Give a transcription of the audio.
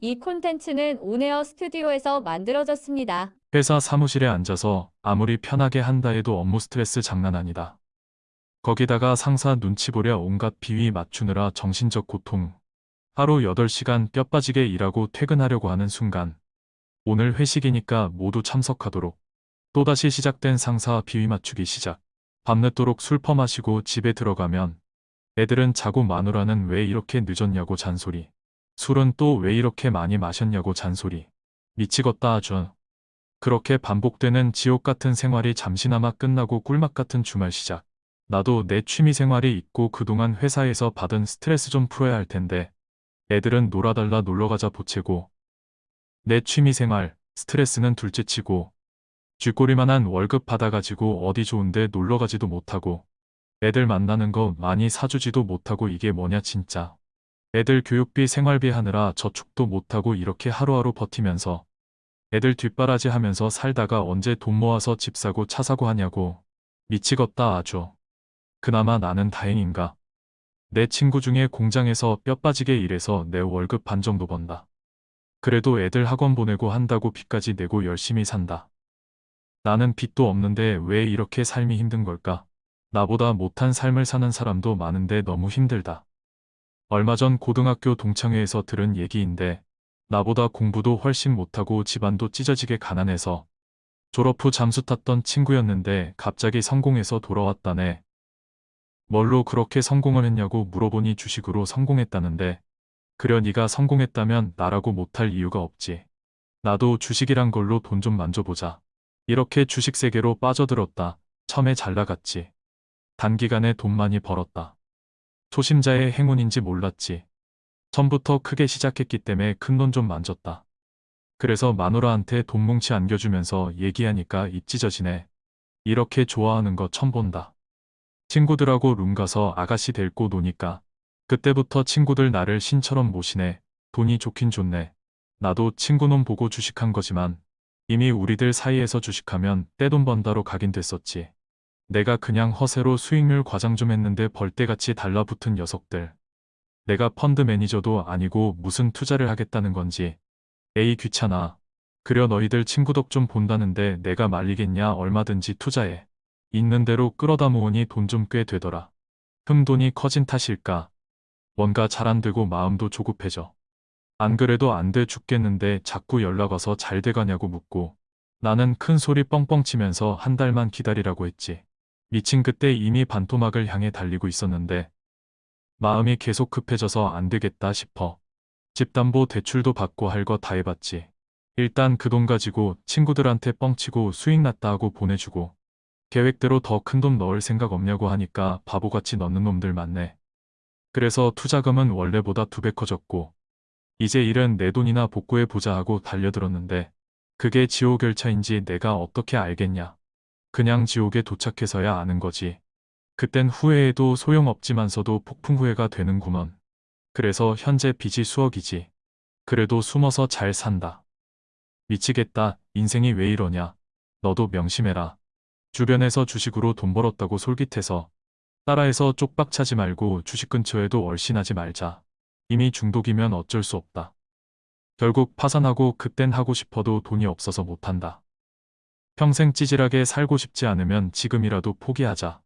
이 콘텐츠는 온에어 스튜디오에서 만들어졌습니다. 회사 사무실에 앉아서 아무리 편하게 한다 해도 업무 스트레스 장난 아니다. 거기다가 상사 눈치 보랴 온갖 비위 맞추느라 정신적 고통. 하루 8시간 뼈 빠지게 일하고 퇴근하려고 하는 순간. 오늘 회식이니까 모두 참석하도록. 또다시 시작된 상사 비위 맞추기 시작. 밤늦도록 술 퍼마시고 집에 들어가면 애들은 자고 마누라는 왜 이렇게 늦었냐고 잔소리. 술은 또 왜 이렇게 많이 마셨냐고 잔소리. 미치겠다 아주. 그렇게 반복되는 지옥 같은 생활이 잠시나마 끝나고 꿀맛 같은 주말 시작. 나도 내 취미 생활이 있고 그동안 회사에서 받은 스트레스 좀 풀어야 할 텐데 애들은 놀아달라 놀러가자 보채고 내 취미 생활, 스트레스는 둘째치고 쥐꼬리만한 월급 받아가지고 어디 좋은데 놀러가지도 못하고 애들 만나는 거 많이 사주지도 못하고 이게 뭐냐 진짜. 애들 교육비 생활비 하느라 저축도 못하고 이렇게 하루하루 버티면서 애들 뒷바라지 하면서 살다가 언제 돈 모아서 집 사고 차 사고 하냐고 미치겠다 아주. 그나마 나는 다행인가. 내 친구 중에 공장에서 뼈 빠지게 일해서 내 월급 반 정도 번다. 그래도 애들 학원 보내고 한다고 빚까지 내고 열심히 산다. 나는 빚도 없는데 왜 이렇게 삶이 힘든 걸까? 나보다 못한 삶을 사는 사람도 많은데 너무 힘들다. 얼마 전 고등학교 동창회에서 들은 얘기인데 나보다 공부도 훨씬 못하고 집안도 찢어지게 가난해서 졸업 후 잠수 탔던 친구였는데 갑자기 성공해서 돌아왔다네. 뭘로 그렇게 성공을 했냐고 물어보니 주식으로 성공했다는데 그려 네가 성공했다면 나라고 못할 이유가 없지. 나도 주식이란 걸로 돈 좀 만져보자. 이렇게 주식 세계로 빠져들었다. 처음에 잘 나갔지. 단기간에 돈 많이 벌었다. 초심자의 행운인지 몰랐지. 처음부터 크게 시작했기 때문에 큰 돈 좀 만졌다. 그래서 마누라한테 돈 뭉치 안겨주면서 얘기하니까 입 찢어지네. 이렇게 좋아하는 거 처음 본다. 친구들하고 룸 가서 아가씨 데리고 노니까 그때부터 친구들 나를 신처럼 모시네. 돈이 좋긴 좋네. 나도 친구 놈 보고 주식한 거지만 이미 우리들 사이에서 주식하면 떼돈 번다로 각인 됐었지. 내가 그냥 허세로 수익률 과장 좀 했는데 벌떼같이 달라붙은 녀석들. 내가 펀드 매니저도 아니고 무슨 투자를 하겠다는 건지. 에이 귀찮아. 그려 너희들 친구 덕 좀 본다는데 내가 말리겠냐 얼마든지 투자해. 있는 대로 끌어다 모으니 돈 좀 꽤 되더라. 흠돈이 커진 탓일까. 뭔가 잘 안 되고 마음도 조급해져. 안 그래도 안 돼 죽겠는데 자꾸 연락 와서 잘 돼가냐고 묻고 나는 큰 소리 뻥뻥 치면서 한 달만 기다리라고 했지. 미친 그때 이미 반토막을 향해 달리고 있었는데 마음이 계속 급해져서 안 되겠다 싶어. 집담보 대출도 받고 할 거 다 해봤지. 일단 그 돈 가지고 친구들한테 뻥치고 수익 났다 하고 보내주고 계획대로 더 큰 돈 넣을 생각 없냐고 하니까 바보같이 넣는 놈들 많네. 그래서 투자금은 원래보다 두 배 커졌고 이제 일은 내 돈이나 복구해 보자 하고 달려들었는데 그게 지옥 열차인지 내가 어떻게 알겠냐. 그냥 지옥에 도착해서야 아는 거지. 그땐 후회해도 소용없지만서도 폭풍 후회가 되는구먼. 그래서 현재 빚이 수억이지. 그래도 숨어서 잘 산다. 미치겠다. 인생이 왜 이러냐. 너도 명심해라. 주변에서 주식으로 돈 벌었다고 솔깃해서 따라해서 쪽박 차지 말고 주식 근처에도 얼씬하지 말자. 이미 중독이면 어쩔 수 없다. 결국 파산하고 그땐 하고 싶어도 돈이 없어서 못한다. 평생 찌질하게 살고 싶지 않으면 지금이라도 포기하자.